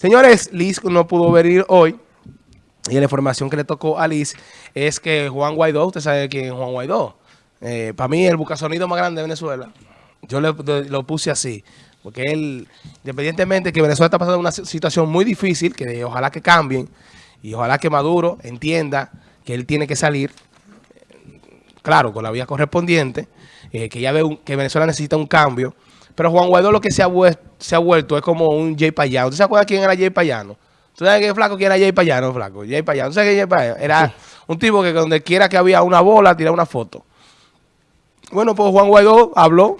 Señores, Liz no pudo venir hoy. Y la información que le tocó a Liz es que Juan Guaidó, usted sabe quién es Juan Guaidó. Eh, para mí, el bucasonido más grande de Venezuela. Yo le, lo puse así. Porque él, independientemente de que Venezuela está pasando una situación muy difícil, que ojalá que cambien, y ojalá que Maduro entienda que él tiene que salir, claro, con la vía correspondiente, eh, que ya ve que Venezuela necesita un cambio, pero Juan Guaidó lo que se ha, se ha vuelto es como un Jay Payano. ¿Tú se acuerdas quién era Jay Payano? ¿Tú sabes qué flaco quién era Jay Payano, flaco? Jay Payano. ¿Tú sabes quién es Jay Payano? Era un tipo que donde quiera que había una bola, tiraba una foto. Bueno, pues Juan Guaidó habló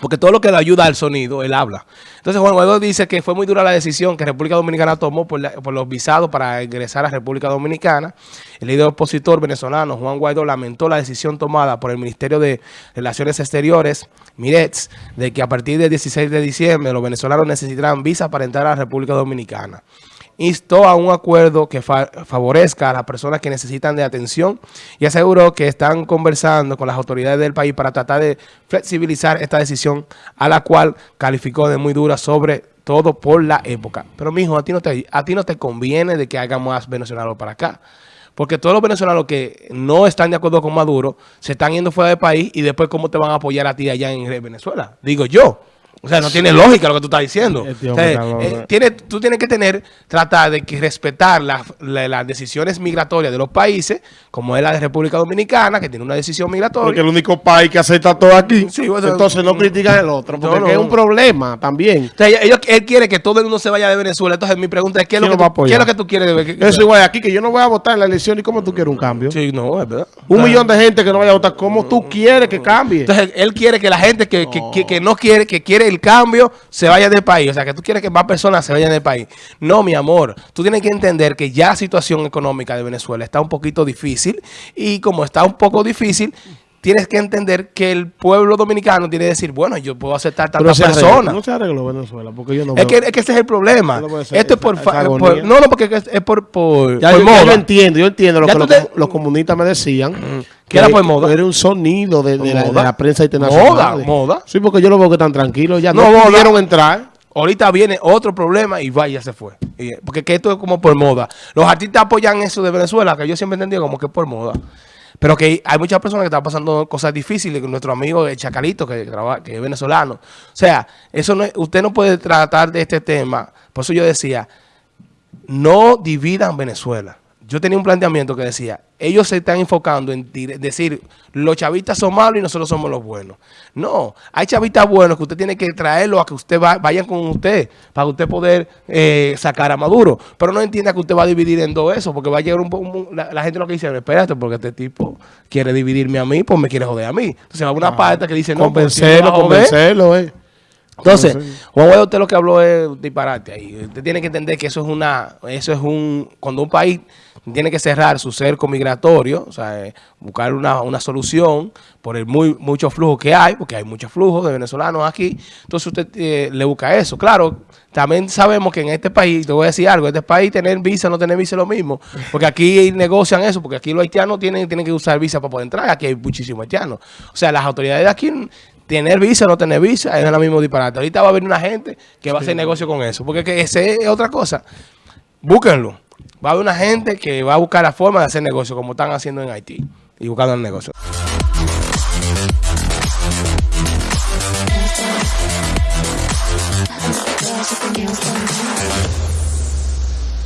porque todo lo que le ayuda al sonido, él habla. Entonces Juan Guaidó dice que fue muy dura la decisión que República Dominicana tomó por, los visados para ingresar a República Dominicana. El líder opositor venezolano Juan Guaidó lamentó la decisión tomada por el Ministerio de Relaciones Exteriores, MIRETS, de que a partir del 16 de diciembre los venezolanos necesitarán visa para entrar a la República Dominicana instó a un acuerdo que favorezca a las personas que necesitan de atención y aseguró que están conversando con las autoridades del país para tratar de flexibilizar esta decisión a la cual calificó de muy dura sobre todo por la época. Pero mijo, a ti no te, a ti no te conviene de que haga más venezolanos para acá. Porque todos los venezolanos que no están de acuerdo con Maduro se están yendo fuera del país y después cómo te van a apoyar a ti allá en Venezuela. Digo yo. O sea, no tiene lógica lo que tú estás diciendo. Eh, tiene, tú tienes que tener, tratar de que respetar las decisiones migratorias de los países, como es la de República Dominicana, que tiene una decisión migratoria. Porque el único país que acepta todo aquí. entonces no critican el otro, porque es un problema también. él quiere que todo el mundo se vaya de Venezuela. Entonces mi pregunta es, ¿qué es, lo que, tú, ¿qué es lo que tú quieres? De, Eso igual aquí, que yo no voy a votar en la elección. ¿Y cómo tú quieres un cambio? Sí, no, es verdad. Un millón de gente que no vaya a votar. ¿Cómo tú quieres que cambie? Entonces él quiere que la gente que, que, que no quiere, que quiere cambio se vaya del país. O sea, que tú quieres que más personas se vayan del país. No, mi amor. Tú tienes que entender que ya la situación económica de Venezuela está un poquito difícil. Y como está un poco difícil, tienes que entender que el pueblo dominicano tiene que decir, bueno, yo puedo aceptar tantas personas. No se arregló Venezuela, porque yo no es, que, es que ese es el problema. Esto es por, No, no, porque es por, por, ya, yo, entiendo, yo entiendo lo que los, comunistas me decían. Que era por moda. Era un sonido de, la, prensa internacional. Moda, moda. Sí, porque yo lo veo que están tranquilos. Ya no, no pudieron entrar. Ahorita viene otro problema y vaya, se fue. Porque que esto es como por moda. Los artistas apoyan eso de Venezuela, que yo siempre entendí como que es por moda. Pero que hay muchas personas que están pasando cosas difíciles, con nuestro amigo el Chacalito, que, que es venezolano. O sea, eso no usted no puede tratar de este tema. Por eso yo decía, no dividan Venezuela yo tenía un planteamiento que decía, ellos se están enfocando en decir, los chavistas son malos y nosotros somos los buenos. No, hay chavistas buenos que usted tiene que traerlos a que usted va, vayan con usted para usted poder eh, sacar a Maduro. Pero no entienda que usted va a dividir en dos eso, porque va a llegar un, la, gente lo que dice, espérate, porque este tipo quiere dividirme a mí, pues me quiere joder a mí. Entonces va una parte que dice, no, pues, convencerlo, eh. Entonces, Juan Guaidó, usted lo que habló es disparate ahí. Usted tiene que entender que eso es una, eso es un, cuando un país tiene que cerrar su cerco migratorio, o sea, eh, buscar una, una, solución por el muy mucho flujo que hay, porque hay mucho flujo de venezolanos aquí, entonces usted eh, le busca eso. Claro, también sabemos que en este país, te voy a decir algo, en este país tener visa, no tener visa es lo mismo, porque aquí negocian eso, porque aquí los haitianos tienen, tienen que usar visa para poder entrar, aquí hay muchísimos haitianos. O sea, las autoridades de aquí tener visa o no tener visa es lo mismo disparate. Ahorita va a haber una gente que va a hacer negocio con eso, porque que esa es otra cosa. Búsquenlo. Va a haber una gente que va a buscar la forma de hacer negocio como están haciendo en Haití y buscando el negocio.